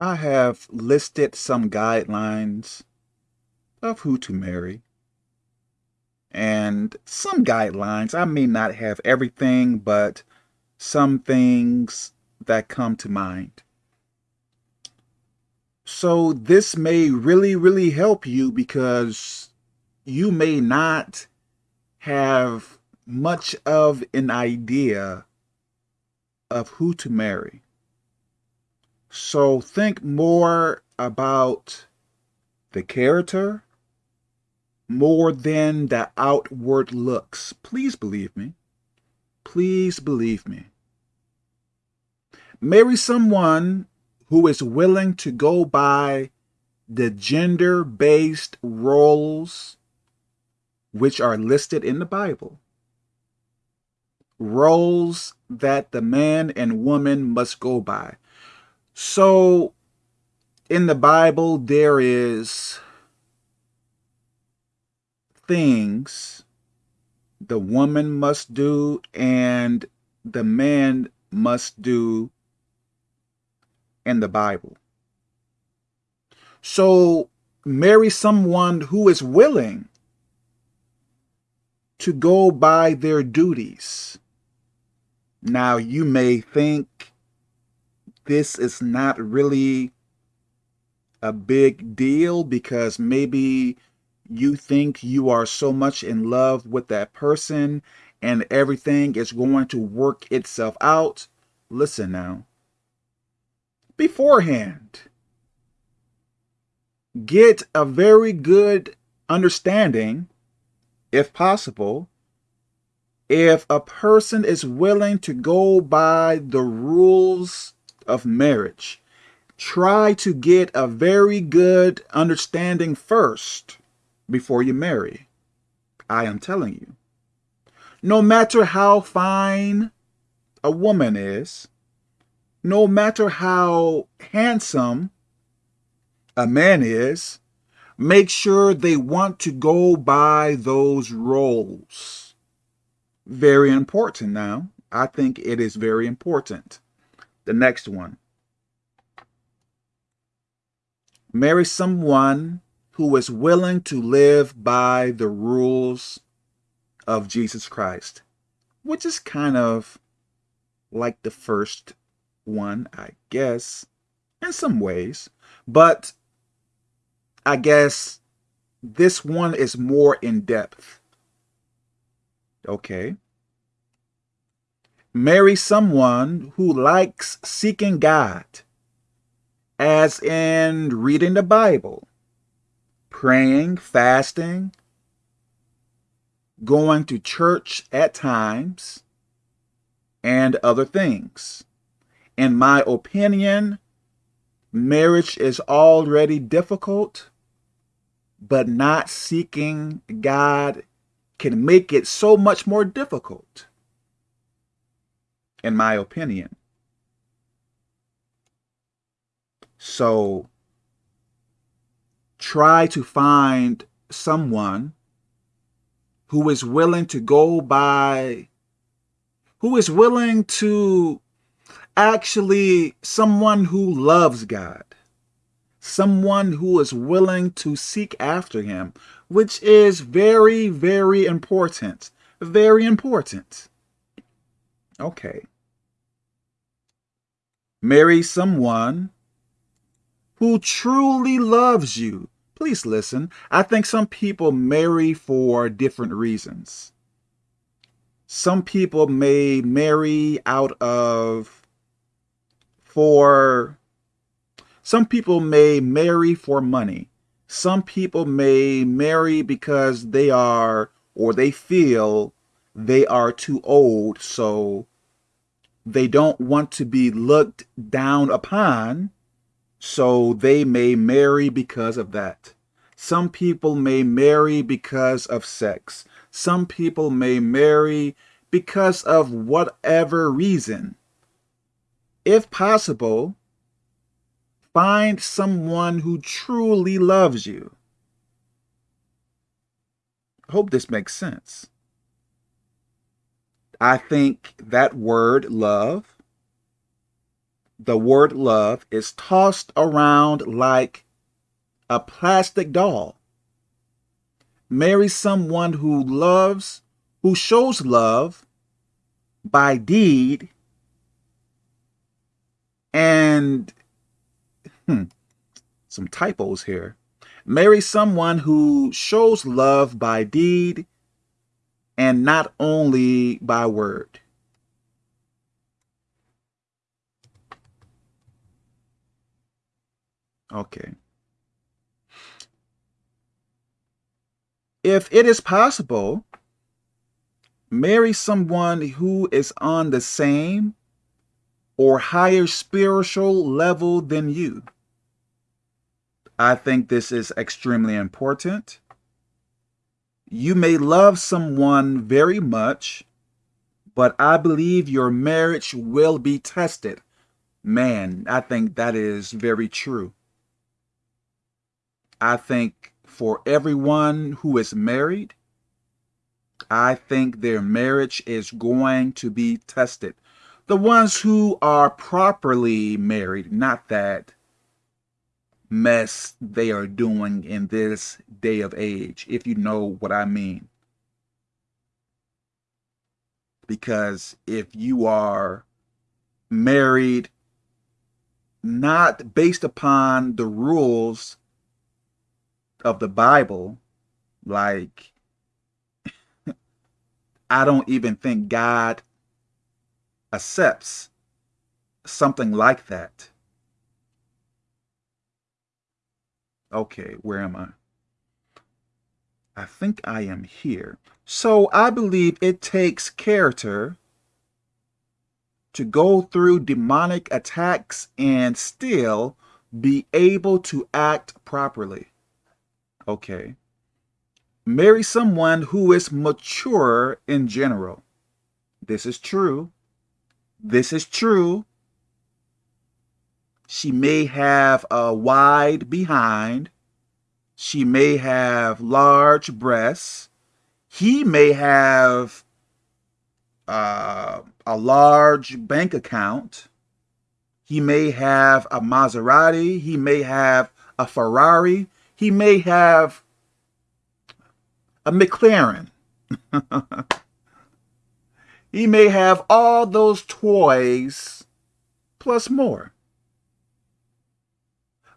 I have listed some guidelines of who to marry. And some guidelines, I may not have everything, but some things that come to mind. So this may really, really help you because you may not have much of an idea of who to marry. So think more about the character more than the outward looks. Please believe me. Please believe me. Marry someone who is willing to go by the gender-based roles which are listed in the Bible. Roles that the man and woman must go by. So in the Bible, there is things the woman must do and the man must do in the Bible. So marry someone who is willing to go by their duties. Now, you may think this is not really a big deal because maybe you think you are so much in love with that person and everything is going to work itself out. Listen now. Beforehand, get a very good understanding, if possible, if a person is willing to go by the rules of marriage, try to get a very good understanding first before you marry. I am telling you. No matter how fine a woman is, no matter how handsome a man is, make sure they want to go by those roles. Very important now. I think it is very important. The next one. Marry someone who is willing to live by the rules of Jesus Christ, which is kind of like the first one, I guess, in some ways. But I guess this one is more in depth. Okay. Marry someone who likes seeking God, as in reading the Bible, praying, fasting, going to church at times, and other things. In my opinion, marriage is already difficult, but not seeking God can make it so much more difficult, in my opinion. So try to find someone who is willing to go by, who is willing to actually someone who loves God, someone who is willing to seek after him, which is very, very important. Very important. Okay. Marry someone who truly loves you. Please listen. I think some people marry for different reasons. Some people may marry out of, for, some people may marry for money. Some people may marry because they are, or they feel they are too old, so they don't want to be looked down upon so they may marry because of that. Some people may marry because of sex. Some people may marry because of whatever reason. If possible, find someone who truly loves you. Hope this makes sense. I think that word love the word love is tossed around like a plastic doll. Marry someone who loves, who shows love by deed and hmm, some typos here. Marry someone who shows love by deed and not only by word. Okay. If it is possible, marry someone who is on the same or higher spiritual level than you. I think this is extremely important. You may love someone very much, but I believe your marriage will be tested. Man, I think that is very true. I think for everyone who is married, I think their marriage is going to be tested. The ones who are properly married, not that mess they are doing in this day of age, if you know what I mean. Because if you are married not based upon the rules of the Bible, like I don't even think God accepts something like that. Okay, where am I? I think I am here. So I believe it takes character to go through demonic attacks and still be able to act properly. Okay. Marry someone who is mature in general. This is true. This is true. She may have a wide behind. She may have large breasts. He may have uh, a large bank account. He may have a Maserati. He may have a Ferrari. He may have a McLaren. he may have all those toys plus more.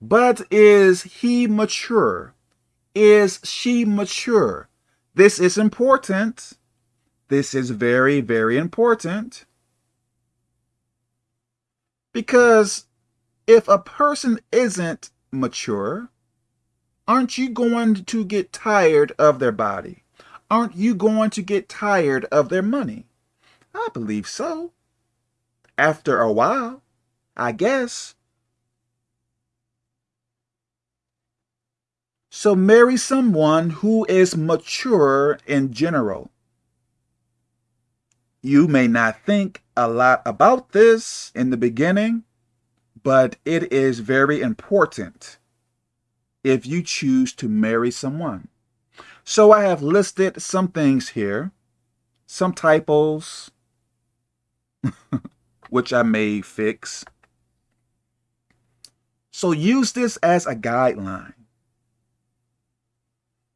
But is he mature? Is she mature? This is important. This is very, very important. Because if a person isn't mature, aren't you going to get tired of their body? Aren't you going to get tired of their money? I believe so. After a while, I guess. So marry someone who is mature in general. You may not think a lot about this in the beginning, but it is very important if you choose to marry someone. So I have listed some things here, some typos, which I may fix. So use this as a guideline.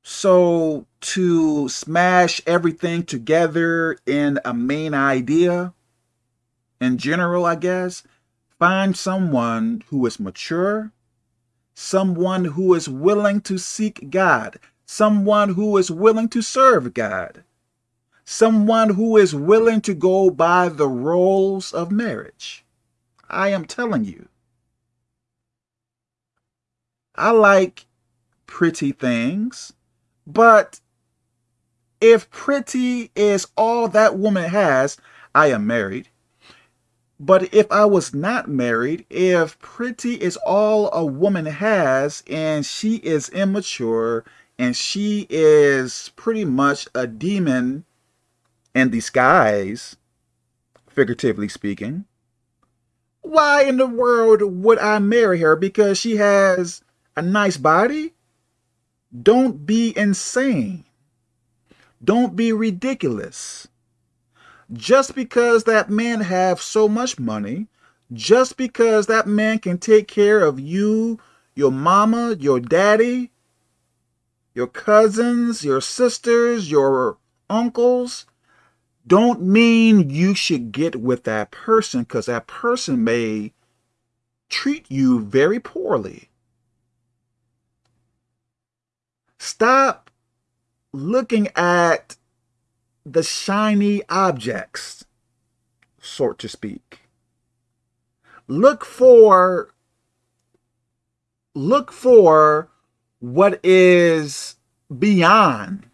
So to smash everything together in a main idea, in general, I guess, find someone who is mature, someone who is willing to seek God, someone who is willing to serve God, someone who is willing to go by the rules of marriage. I am telling you. I like pretty things. But if pretty is all that woman has, I am married. But if I was not married, if pretty is all a woman has and she is immature and she is pretty much a demon in disguise, figuratively speaking, why in the world would I marry her? Because she has a nice body? Don't be insane. Don't be ridiculous. Just because that man have so much money, just because that man can take care of you, your mama, your daddy, your cousins, your sisters, your uncles, don't mean you should get with that person because that person may treat you very poorly. Stop looking at the shiny objects, so to speak. Look for look for what is beyond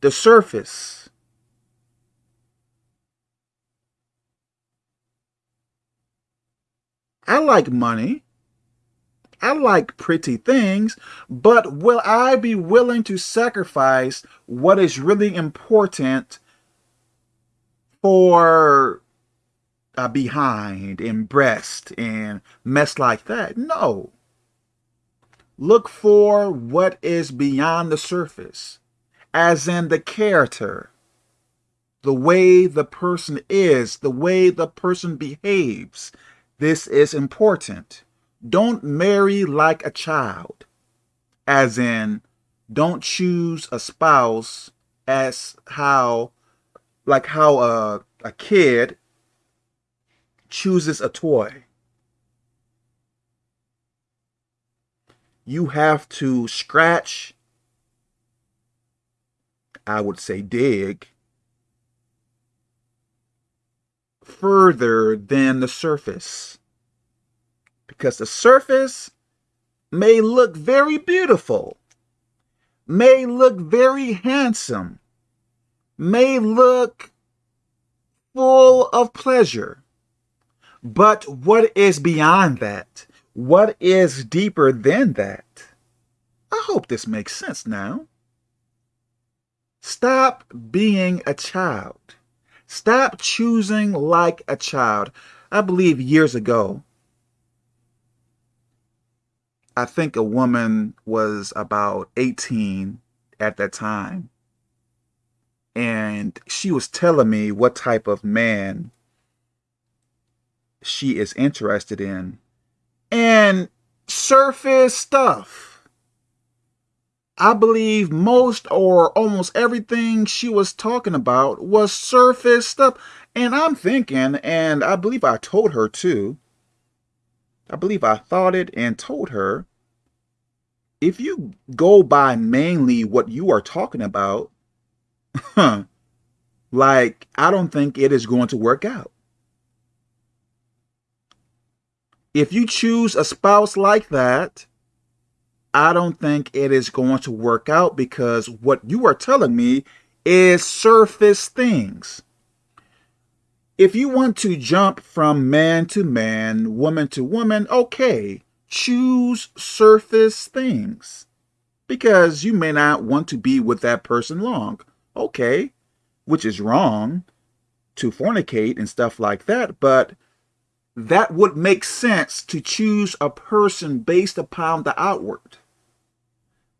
the surface. I like money. I like pretty things, but will I be willing to sacrifice what is really important for a behind and breast and mess like that? No. Look for what is beyond the surface, as in the character, the way the person is, the way the person behaves. This is important. Don't marry like a child, as in, don't choose a spouse as how, like how a, a kid chooses a toy. You have to scratch, I would say dig, further than the surface because the surface may look very beautiful, may look very handsome, may look full of pleasure. But what is beyond that? What is deeper than that? I hope this makes sense now. Stop being a child. Stop choosing like a child. I believe years ago, I think a woman was about 18 at that time. And she was telling me what type of man she is interested in. And surface stuff. I believe most or almost everything she was talking about was surface stuff. And I'm thinking, and I believe I told her too, I believe I thought it and told her, if you go by mainly what you are talking about, like, I don't think it is going to work out. If you choose a spouse like that, I don't think it is going to work out because what you are telling me is surface things. If you want to jump from man to man, woman to woman, okay, choose surface things because you may not want to be with that person long. Okay, which is wrong to fornicate and stuff like that, but that would make sense to choose a person based upon the outward.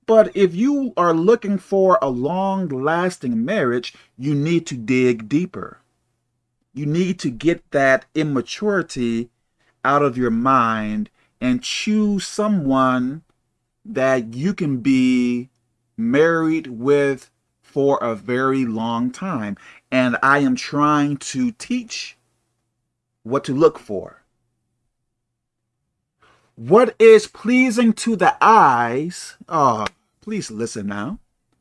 But if you are looking for a long lasting marriage, you need to dig deeper you need to get that immaturity out of your mind and choose someone that you can be married with for a very long time. And I am trying to teach what to look for. What is pleasing to the eyes? Oh, please listen now.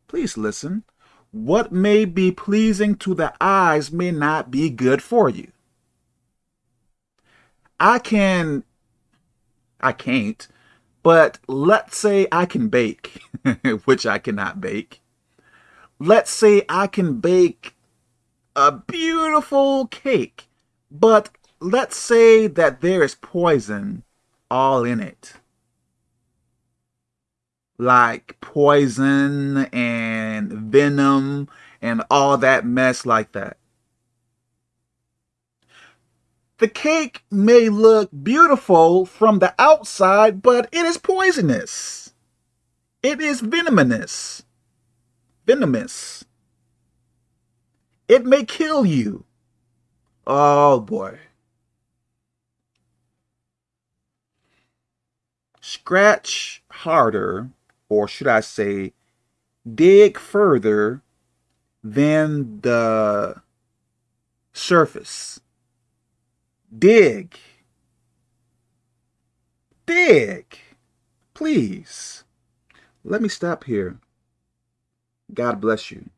Please listen what may be pleasing to the eyes may not be good for you. I can, I can't, but let's say I can bake, which I cannot bake. Let's say I can bake a beautiful cake, but let's say that there is poison all in it like poison and venom and all that mess like that. The cake may look beautiful from the outside, but it is poisonous. It is venomous. Venomous. It may kill you. Oh boy. scratch harder, or should I say, dig further than the surface. Dig. Dig. Please. Let me stop here. God bless you.